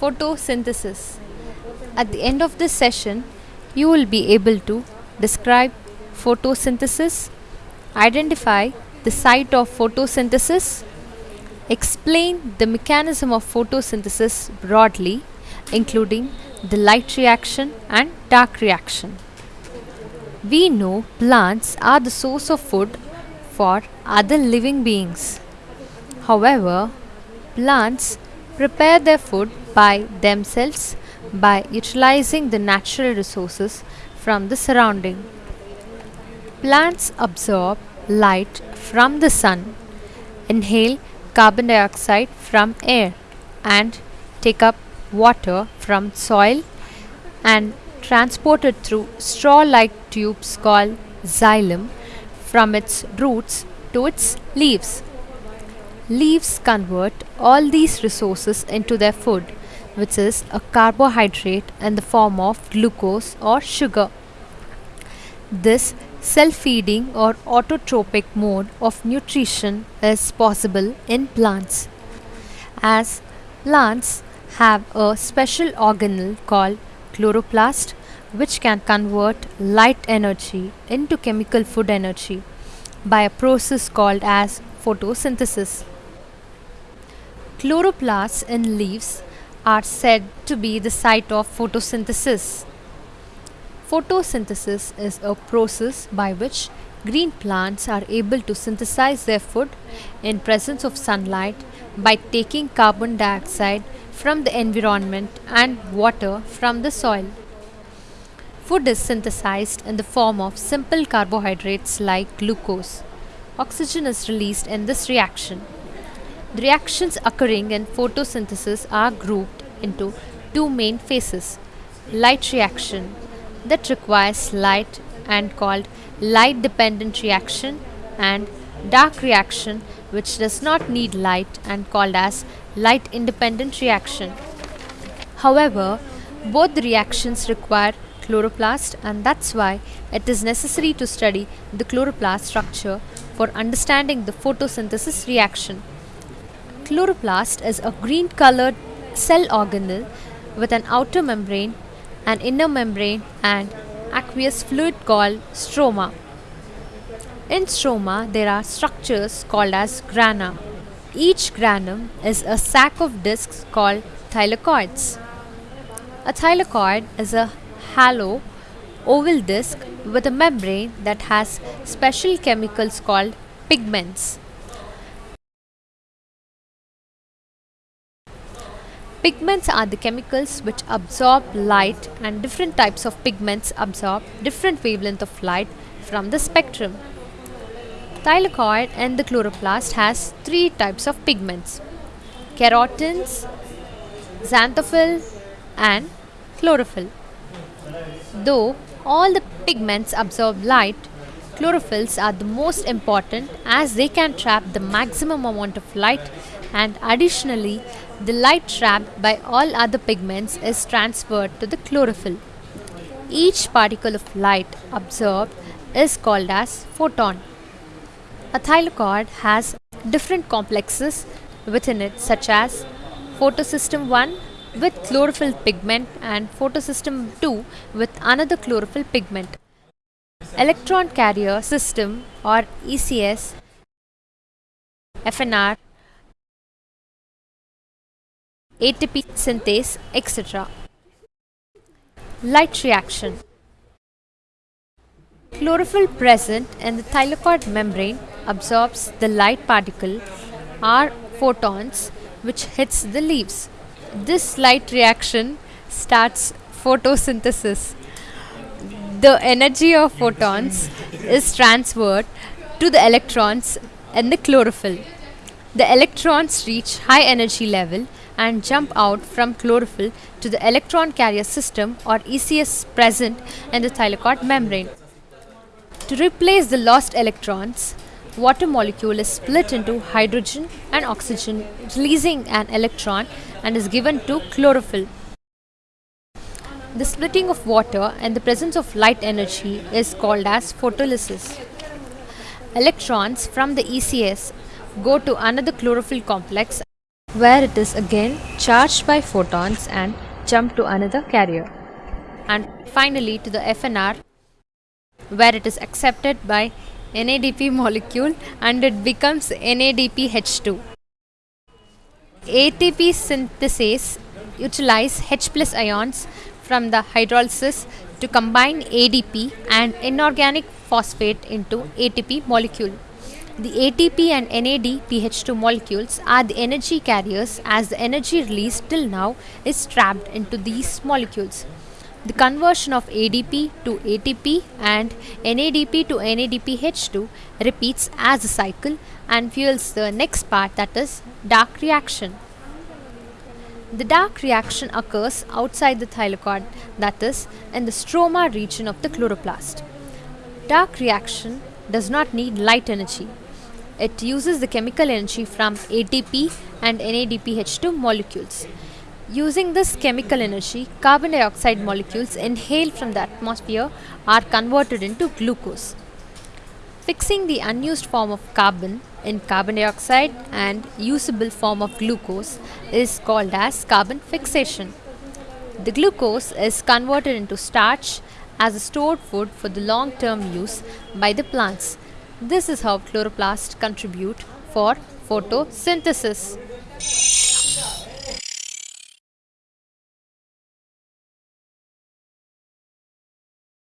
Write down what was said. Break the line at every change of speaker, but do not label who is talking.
photosynthesis. At the end of this session, you will be able to describe photosynthesis, identify the site of photosynthesis, explain the mechanism of photosynthesis broadly, including the light reaction and dark reaction. We know plants are the source of food for other living beings. However, plants prepare their food by themselves by utilizing the natural resources from the surrounding. Plants absorb light from the sun, inhale carbon dioxide from air and take up water from soil and transport it through straw-like tubes called xylem from its roots to its leaves. Leaves convert all these resources into their food which is a carbohydrate in the form of glucose or sugar. This self-feeding or autotrophic mode of nutrition is possible in plants. As plants have a special organelle called chloroplast which can convert light energy into chemical food energy by a process called as photosynthesis. Chloroplasts in leaves are said to be the site of photosynthesis. Photosynthesis is a process by which green plants are able to synthesize their food in presence of sunlight by taking carbon dioxide from the environment and water from the soil. Food is synthesized in the form of simple carbohydrates like glucose. Oxygen is released in this reaction. The reactions occurring in photosynthesis are grouped into two main phases. Light reaction that requires light and called light dependent reaction and dark reaction which does not need light and called as light independent reaction. However, both the reactions require chloroplast and that's why it is necessary to study the chloroplast structure for understanding the photosynthesis reaction. Chloroplast is a green colored cell organelle with an outer membrane, an inner membrane and aqueous fluid called stroma. In stroma there are structures called as grana. Each granum is a sac of discs called thylakoids. A thylakoid is a hollow oval disc with a membrane that has special chemicals called pigments. Pigments are the chemicals which absorb light and different types of pigments absorb different wavelength of light from the spectrum. Thylakoid and the chloroplast has three types of pigments carotenes, xanthophyll and chlorophyll. Though all the pigments absorb light, chlorophylls are the most important as they can trap the maximum amount of light and additionally the light trapped by all other pigments is transferred to the chlorophyll. Each particle of light absorbed is called as photon. A thylakoid has different complexes within it such as photosystem 1 with chlorophyll pigment and photosystem 2 with another chlorophyll pigment. Electron carrier system or ECS, FNR ATP synthase, etc. Light reaction. Chlorophyll present in the thylakoid membrane absorbs the light particle or photons which hits the leaves. This light reaction starts photosynthesis. The energy of photons is transferred to the electrons in the chlorophyll. The electrons reach high energy level and jump out from chlorophyll to the electron carrier system or ECS present in the thylakoid membrane. To replace the lost electrons, water molecule is split into hydrogen and oxygen releasing an electron and is given to chlorophyll. The splitting of water and the presence of light energy is called as photolysis. Electrons from the ECS go to another chlorophyll complex where it is again charged by photons and jump to another carrier. And finally to the FNR where it is accepted by NADP molecule and it becomes NADPH2. ATP synthase utilize H plus ions from the hydrolysis to combine ADP and inorganic phosphate into ATP molecule. The ATP and NADPH2 molecules are the energy carriers as the energy released till now is trapped into these molecules. The conversion of ADP to ATP and NADP to NADPH2 repeats as a cycle and fuels the next part that is dark reaction. The dark reaction occurs outside the thylakoid that is in the stroma region of the chloroplast. Dark reaction does not need light energy. It uses the chemical energy from ATP and NADPH2 molecules. Using this chemical energy, carbon dioxide molecules inhaled from the atmosphere are converted into glucose. Fixing the unused form of carbon in carbon dioxide and usable form of glucose is called as carbon fixation. The glucose is converted into starch as a stored food for the long term use by the plants. This is how chloroplasts contribute for photosynthesis.